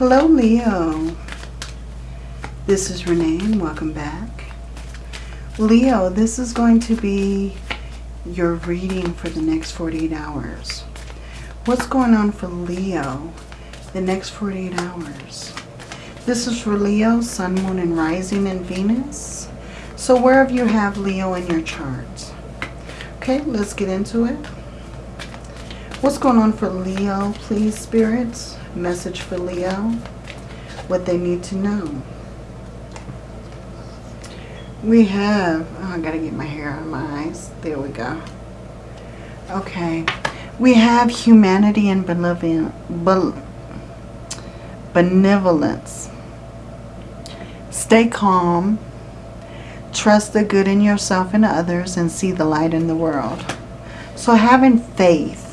Hello, Leo. This is Renee and welcome back. Leo, this is going to be your reading for the next 48 hours. What's going on for Leo the next 48 hours? This is for Leo, Sun, Moon, and Rising in Venus. So wherever you have Leo in your chart. Okay, let's get into it. What's going on for Leo, please, spirits? Message for Leo. What they need to know. We have, oh, I gotta get my hair out of my eyes. There we go. Okay. We have humanity and benevolence. Stay calm. Trust the good in yourself and others and see the light in the world. So having faith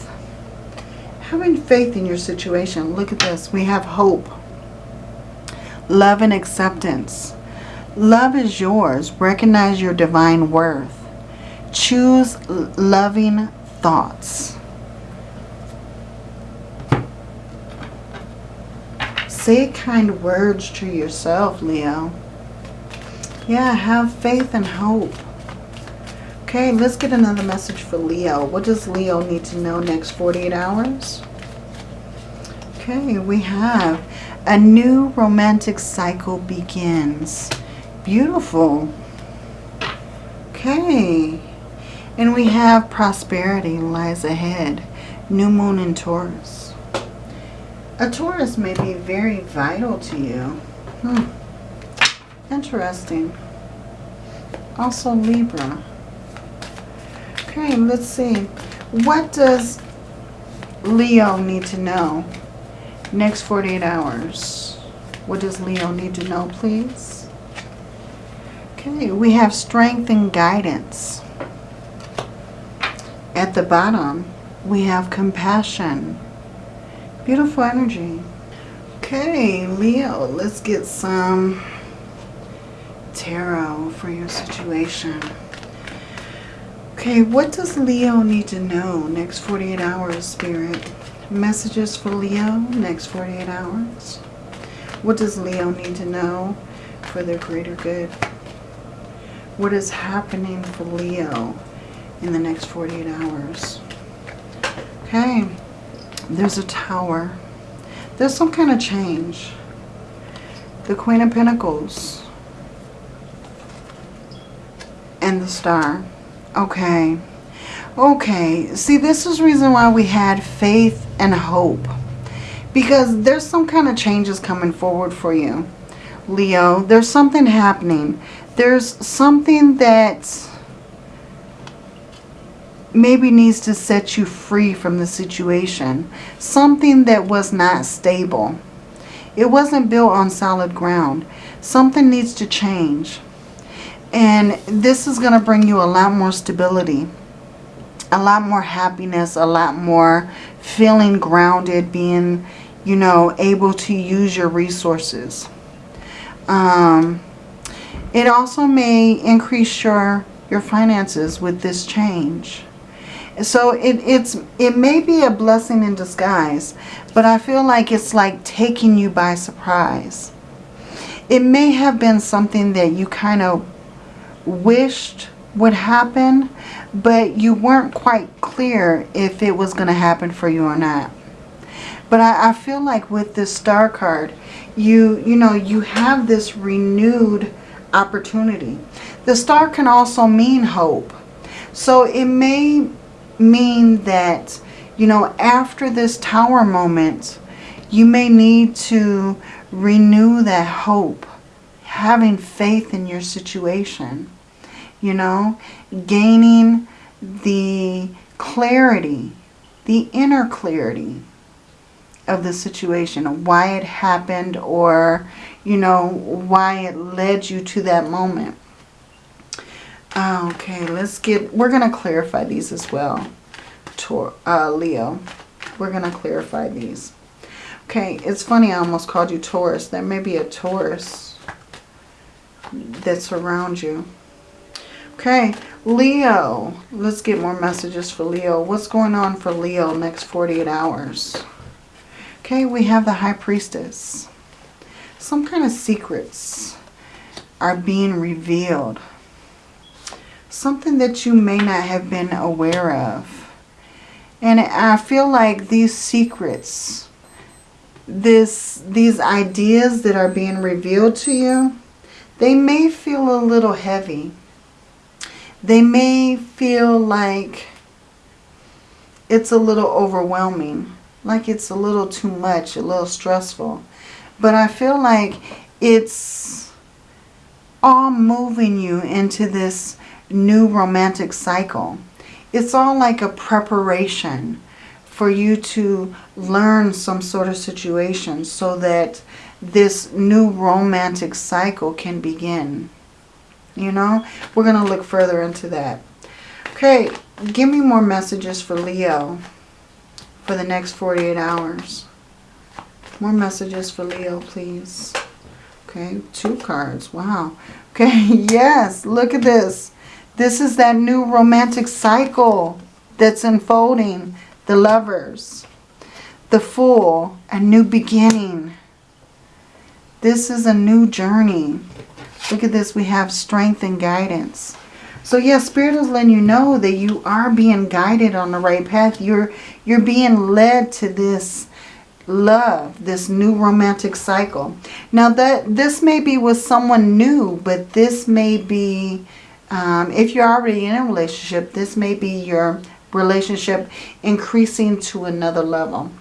having faith in your situation. Look at this. We have hope. Love and acceptance. Love is yours. Recognize your divine worth. Choose loving thoughts. Say kind words to yourself, Leo. Yeah, have faith and hope. Okay, let's get another message for Leo. What does Leo need to know next 48 hours? Okay, we have a new romantic cycle begins. Beautiful. Okay. And we have prosperity lies ahead. New moon in Taurus. A Taurus may be very vital to you. Hmm. Interesting. Also Libra. Okay, let's see. What does Leo need to know next 48 hours? What does Leo need to know, please? Okay, we have strength and guidance. At the bottom, we have compassion. Beautiful energy. Okay, Leo, let's get some tarot for your situation. Okay, what does Leo need to know next 48 hours, Spirit? Messages for Leo next 48 hours. What does Leo need to know for their greater good? What is happening for Leo in the next 48 hours? Okay, there's a tower. There's some kind of change. The Queen of Pentacles and the Star. Okay. Okay. See, this is reason why we had faith and hope. Because there's some kind of changes coming forward for you, Leo. There's something happening. There's something that maybe needs to set you free from the situation. Something that was not stable. It wasn't built on solid ground. Something needs to change. And this is going to bring you a lot more stability, a lot more happiness, a lot more feeling grounded, being, you know, able to use your resources. Um, it also may increase your, your finances with this change. So it, it's, it may be a blessing in disguise, but I feel like it's like taking you by surprise. It may have been something that you kind of wished would happen, but you weren't quite clear if it was going to happen for you or not. But I, I, feel like with this star card, you, you know, you have this renewed opportunity. The star can also mean hope. So it may mean that, you know, after this tower moment, you may need to renew that hope, having faith in your situation you know, gaining the clarity, the inner clarity of the situation, why it happened or, you know, why it led you to that moment. Okay, let's get, we're going to clarify these as well, Tor, uh, Leo. We're going to clarify these. Okay, it's funny I almost called you Taurus. There may be a Taurus that's around you. Okay, Leo. Let's get more messages for Leo. What's going on for Leo next 48 hours? Okay, we have the High Priestess. some kind of secrets are being revealed. Something that you may not have been aware of. And I feel like these secrets, this, these ideas that are being revealed to you, they may feel a little heavy. They may feel like it's a little overwhelming. Like it's a little too much, a little stressful. But I feel like it's all moving you into this new romantic cycle. It's all like a preparation for you to learn some sort of situation so that this new romantic cycle can begin. You know, we're going to look further into that. Okay, give me more messages for Leo for the next 48 hours. More messages for Leo, please. Okay, two cards. Wow. Okay, yes, look at this. This is that new romantic cycle that's unfolding. The lovers. The fool. A new beginning. This is a new journey. Look at this. We have strength and guidance. So yes, Spirit is letting you know that you are being guided on the right path. You're, you're being led to this love, this new romantic cycle. Now that this may be with someone new, but this may be, um, if you're already in a relationship, this may be your relationship increasing to another level.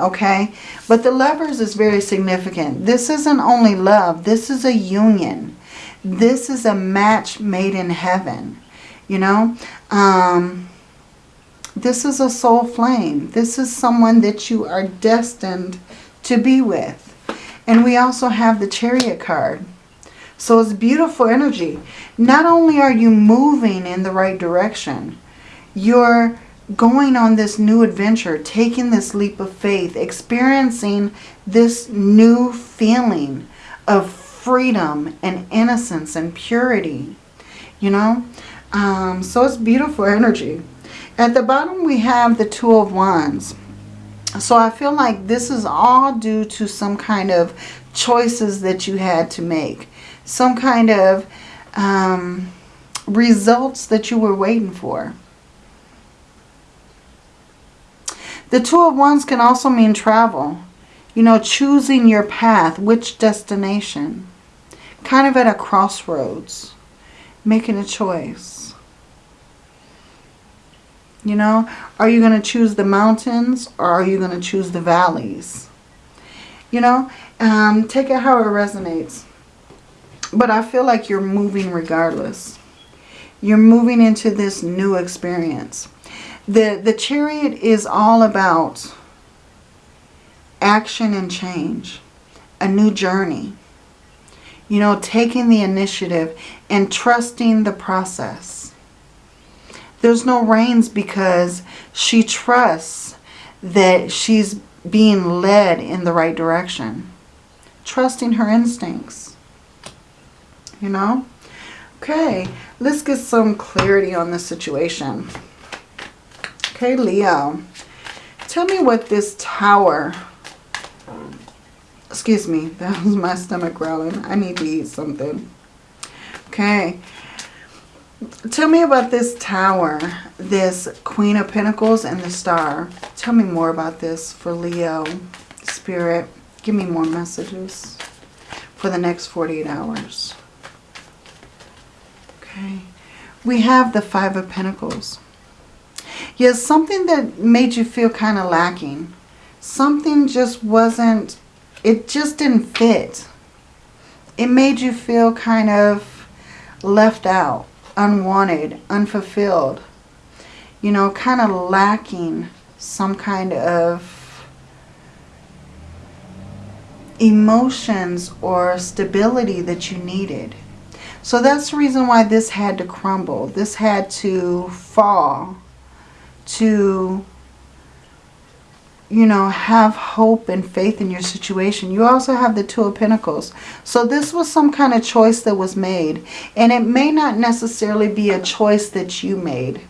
Okay, but the lovers is very significant. This isn't only love, this is a union. This is a match made in heaven, you know. Um, this is a soul flame. This is someone that you are destined to be with. And we also have the chariot card. So it's beautiful energy. Not only are you moving in the right direction, you're going on this new adventure, taking this leap of faith, experiencing this new feeling of freedom and innocence and purity. You know? Um, so it's beautiful energy. At the bottom we have the Two of Wands. So I feel like this is all due to some kind of choices that you had to make. Some kind of um, results that you were waiting for. The Two of Wands can also mean travel. You know, choosing your path, which destination. Kind of at a crossroads. Making a choice. You know, are you going to choose the mountains or are you going to choose the valleys? You know, um, take it how it resonates. But I feel like you're moving regardless. You're moving into this new experience. The, the chariot is all about action and change. A new journey. You know, taking the initiative and trusting the process there's no reins because she trusts that she's being led in the right direction. Trusting her instincts. You know? Okay, let's get some clarity on the situation. Okay, Leo. Tell me what this tower... Excuse me, that was my stomach growling. I need to eat something. Okay, Tell me about this tower, this Queen of Pentacles and the Star. Tell me more about this for Leo, Spirit. Give me more messages for the next 48 hours. Okay. We have the Five of Pentacles. Yes, something that made you feel kind of lacking. Something just wasn't, it just didn't fit. It made you feel kind of left out unwanted, unfulfilled, you know, kind of lacking some kind of emotions or stability that you needed. So that's the reason why this had to crumble. This had to fall to you know, have hope and faith in your situation. You also have the Two of Pentacles. So this was some kind of choice that was made. And it may not necessarily be a choice that you made.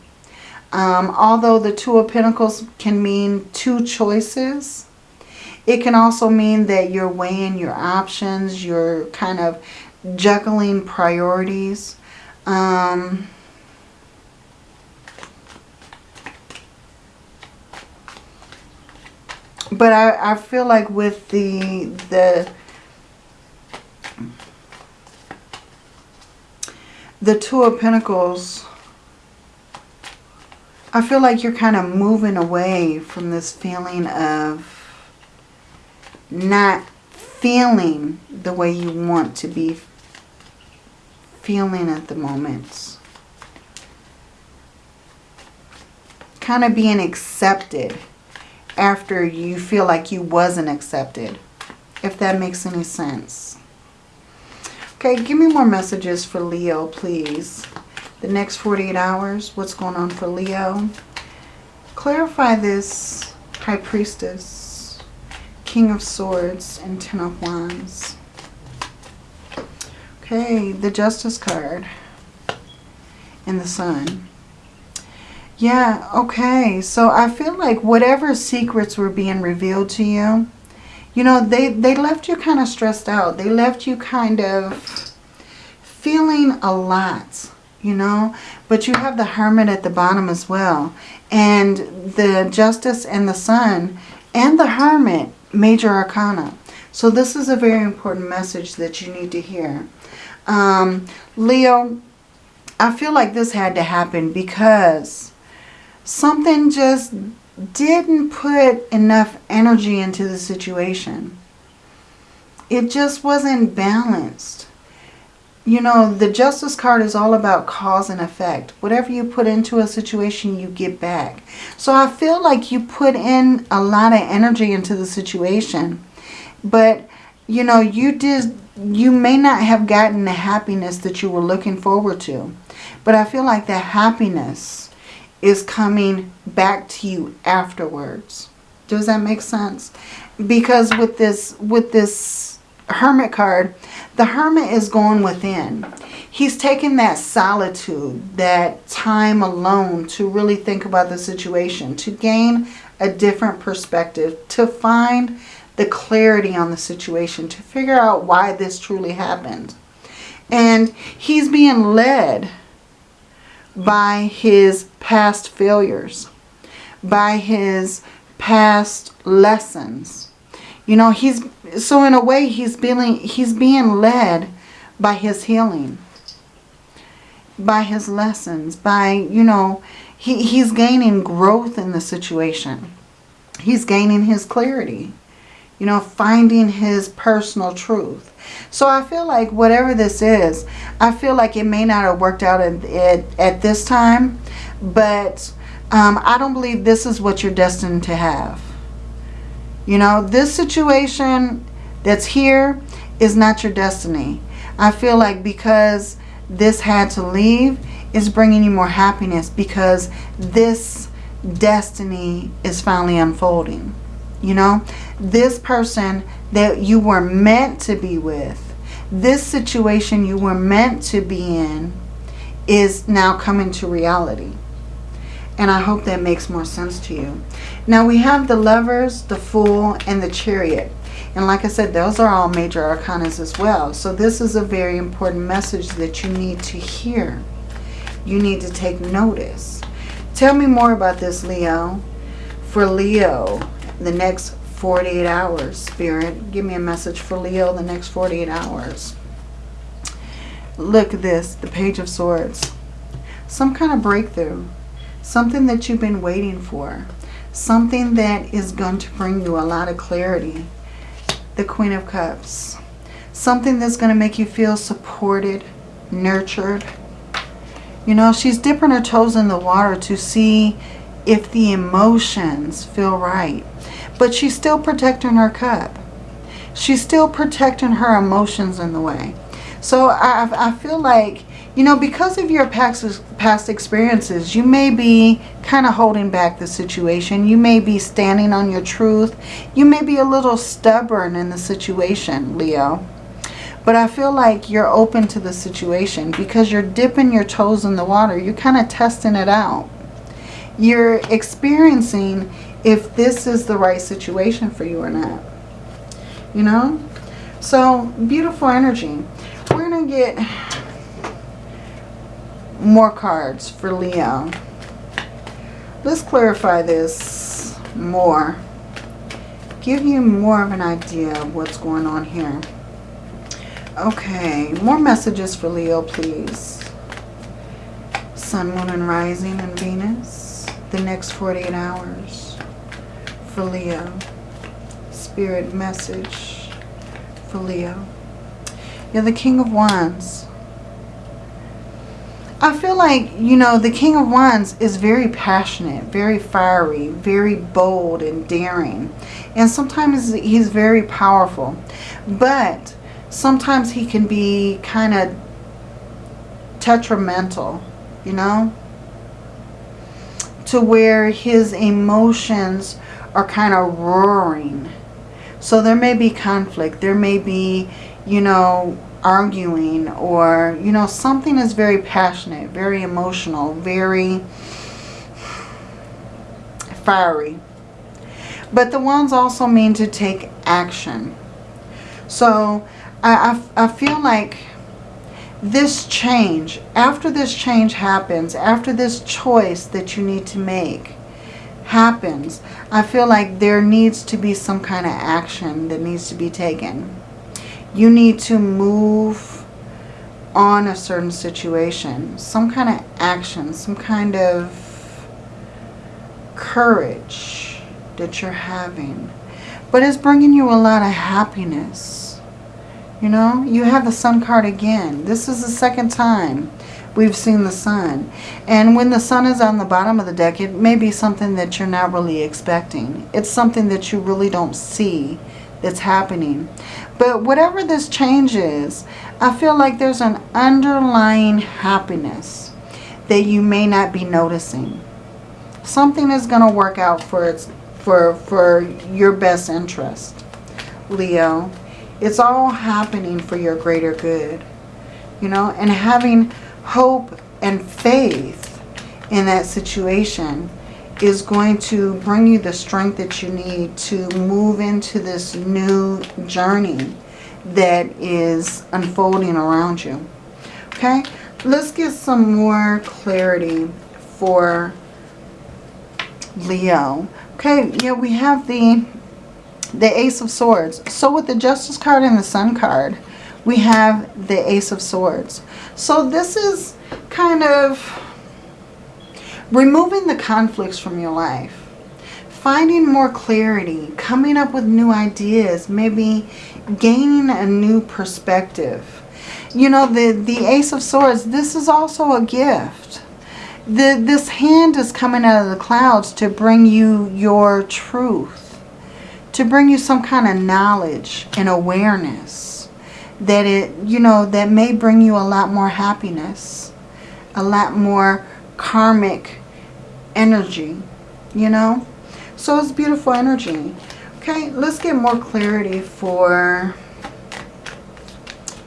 Um, although the Two of Pentacles can mean two choices, It can also mean that you're weighing your options. You're kind of juggling priorities. Um, but I, I feel like with the the the Two of Pentacles, I feel like you're kind of moving away from this feeling of not feeling the way you want to be feeling at the moment. Kind of being accepted after you feel like you wasn't accepted. If that makes any sense. Okay, give me more messages for Leo, please. The next 48 hours, what's going on for Leo? Clarify this High Priestess, King of Swords, and Ten of Wands. Okay, the Justice card and the Sun. Yeah, okay. So I feel like whatever secrets were being revealed to you, you know, they, they left you kind of stressed out. They left you kind of feeling a lot, you know. But you have the Hermit at the bottom as well. And the Justice and the Sun and the Hermit, Major Arcana. So this is a very important message that you need to hear. Um, Leo, I feel like this had to happen because something just didn't put enough energy into the situation. It just wasn't balanced. You know, the Justice card is all about cause and effect. Whatever you put into a situation, you get back. So I feel like you put in a lot of energy into the situation. But, you know, you did, you may not have gotten the happiness that you were looking forward to. But I feel like that happiness is coming back to you afterwards. Does that make sense? Because with this with this hermit card, the hermit is going within. He's taking that solitude, that time alone to really think about the situation, to gain a different perspective, to find the clarity on the situation, to figure out why this truly happened. And he's being led by his past failures, by his past lessons. You know, he's so in a way he's being he's being led by his healing, by his lessons, by, you know, he, he's gaining growth in the situation. He's gaining his clarity. You know, finding his personal truth. So I feel like whatever this is, I feel like it may not have worked out at, at, at this time, but um, I don't believe this is what you're destined to have. You know, this situation that's here is not your destiny. I feel like because this had to leave, is bringing you more happiness because this destiny is finally unfolding. You know, this person that you were meant to be with, this situation you were meant to be in is now coming to reality. And I hope that makes more sense to you. Now we have the lovers, the fool, and the chariot. And like I said, those are all major arcanas as well. So this is a very important message that you need to hear. You need to take notice. Tell me more about this, Leo. For Leo, the next 48 hours, Spirit. Give me a message for Leo the next 48 hours. Look at this, the Page of Swords. Some kind of breakthrough. Something that you've been waiting for. Something that is going to bring you a lot of clarity. The Queen of Cups. Something that's going to make you feel supported, nurtured. You know, she's dipping her toes in the water to see if the emotions feel right. But she's still protecting her cup. She's still protecting her emotions in the way. So I, I feel like, you know, because of your past, past experiences, you may be kind of holding back the situation. You may be standing on your truth. You may be a little stubborn in the situation, Leo. But I feel like you're open to the situation because you're dipping your toes in the water. You're kind of testing it out. You're experiencing if this is the right situation for you or not. You know? So, beautiful energy. We're going to get more cards for Leo. Let's clarify this more. Give you more of an idea of what's going on here. Okay, more messages for Leo, please. Sun, Moon, and Rising and Venus. The next 48 hours for Leo. Spirit message for Leo. You're the King of Wands. I feel like, you know, the King of Wands is very passionate, very fiery, very bold and daring. And sometimes he's very powerful. But sometimes he can be kind of detrimental, you know? To where his emotions are kind of roaring. So there may be conflict. There may be, you know, arguing or, you know, something is very passionate, very emotional, very fiery. But the Wands also mean to take action. So I, I, I feel like this change, after this change happens, after this choice that you need to make happens, I feel like there needs to be some kind of action that needs to be taken. You need to move on a certain situation, some kind of action, some kind of courage that you're having. But it's bringing you a lot of happiness you know, you have the sun card again. This is the second time we've seen the sun. And when the sun is on the bottom of the deck, it may be something that you're not really expecting. It's something that you really don't see that's happening. But whatever this change is, I feel like there's an underlying happiness that you may not be noticing. Something is going to work out for its for for your best interest, Leo. It's all happening for your greater good. You know, and having hope and faith in that situation is going to bring you the strength that you need to move into this new journey that is unfolding around you. Okay, let's get some more clarity for Leo. Okay, yeah, we have the the Ace of Swords. So with the Justice card and the Sun card, we have the Ace of Swords. So this is kind of removing the conflicts from your life. Finding more clarity, coming up with new ideas, maybe gaining a new perspective. You know, the, the Ace of Swords, this is also a gift. The, this hand is coming out of the clouds to bring you your truth to bring you some kind of knowledge and awareness that it, you know, that may bring you a lot more happiness, a lot more karmic energy, you know. So it's beautiful energy. Okay, let's get more clarity for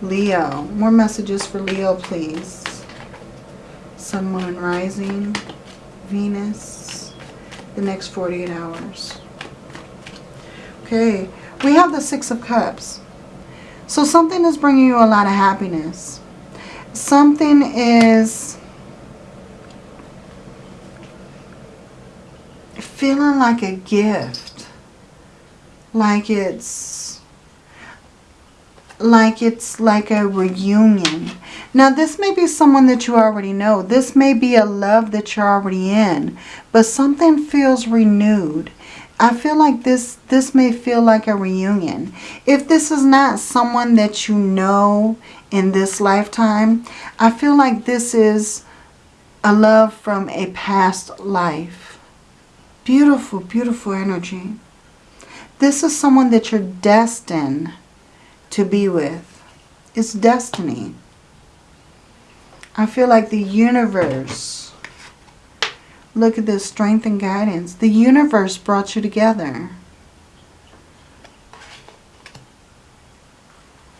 Leo. More messages for Leo, please. Sun, Moon, Rising, Venus, the next 48 hours. Okay, we have the Six of Cups. So something is bringing you a lot of happiness. Something is feeling like a gift. Like it's like it's like a reunion. Now this may be someone that you already know. This may be a love that you're already in. But something feels renewed. I feel like this, this may feel like a reunion. If this is not someone that you know in this lifetime, I feel like this is a love from a past life. Beautiful, beautiful energy. This is someone that you're destined to be with. It's destiny. I feel like the universe Look at this strength and guidance. The universe brought you together.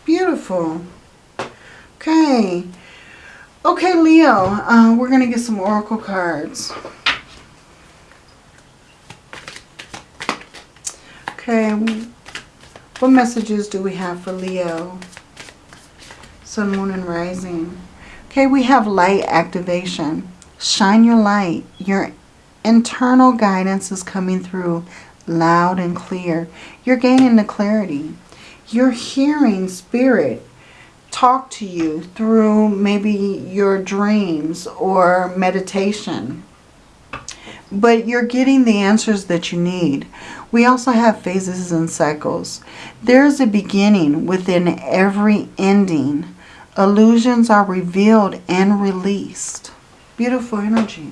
Beautiful. Okay. Okay, Leo. Uh, we're going to get some oracle cards. Okay. What What messages do we have for Leo? Sun, Moon, and Rising. Okay, we have light activation. Shine your light. Your internal guidance is coming through loud and clear. You're gaining the clarity. You're hearing spirit talk to you through maybe your dreams or meditation. But you're getting the answers that you need. We also have phases and cycles. There's a beginning within every ending. Illusions are revealed and released. Beautiful energy.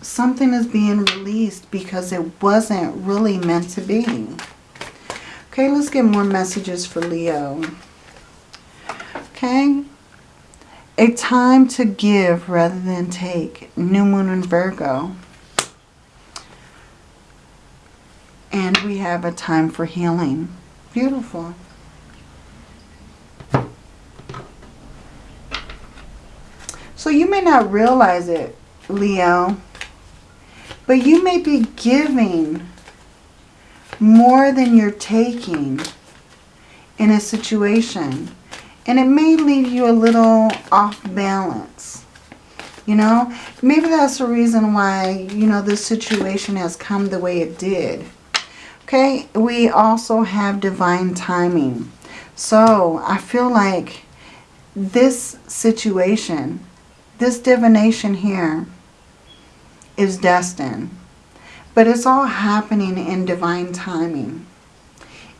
Something is being released because it wasn't really meant to be. Okay, let's get more messages for Leo. Okay. A time to give rather than take. New Moon in Virgo. And we have a time for healing. Beautiful. So you may not realize it, Leo, but you may be giving more than you're taking in a situation. And it may leave you a little off balance. You know, maybe that's the reason why, you know, this situation has come the way it did. Okay, we also have divine timing. So I feel like this situation this divination here is destined. But it's all happening in divine timing.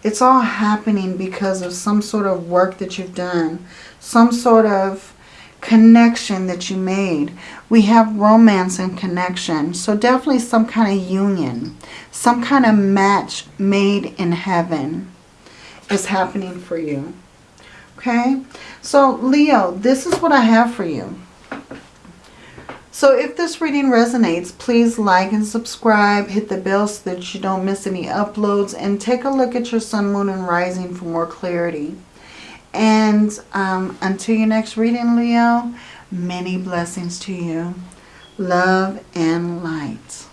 It's all happening because of some sort of work that you've done. Some sort of connection that you made. We have romance and connection. So definitely some kind of union. Some kind of match made in heaven is happening for you. Okay? So Leo, this is what I have for you. So if this reading resonates, please like and subscribe. Hit the bell so that you don't miss any uploads. And take a look at your sun, moon, and rising for more clarity. And um, until your next reading, Leo, many blessings to you. Love and light.